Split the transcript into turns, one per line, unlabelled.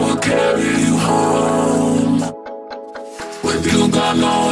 will carry you home. With you gone,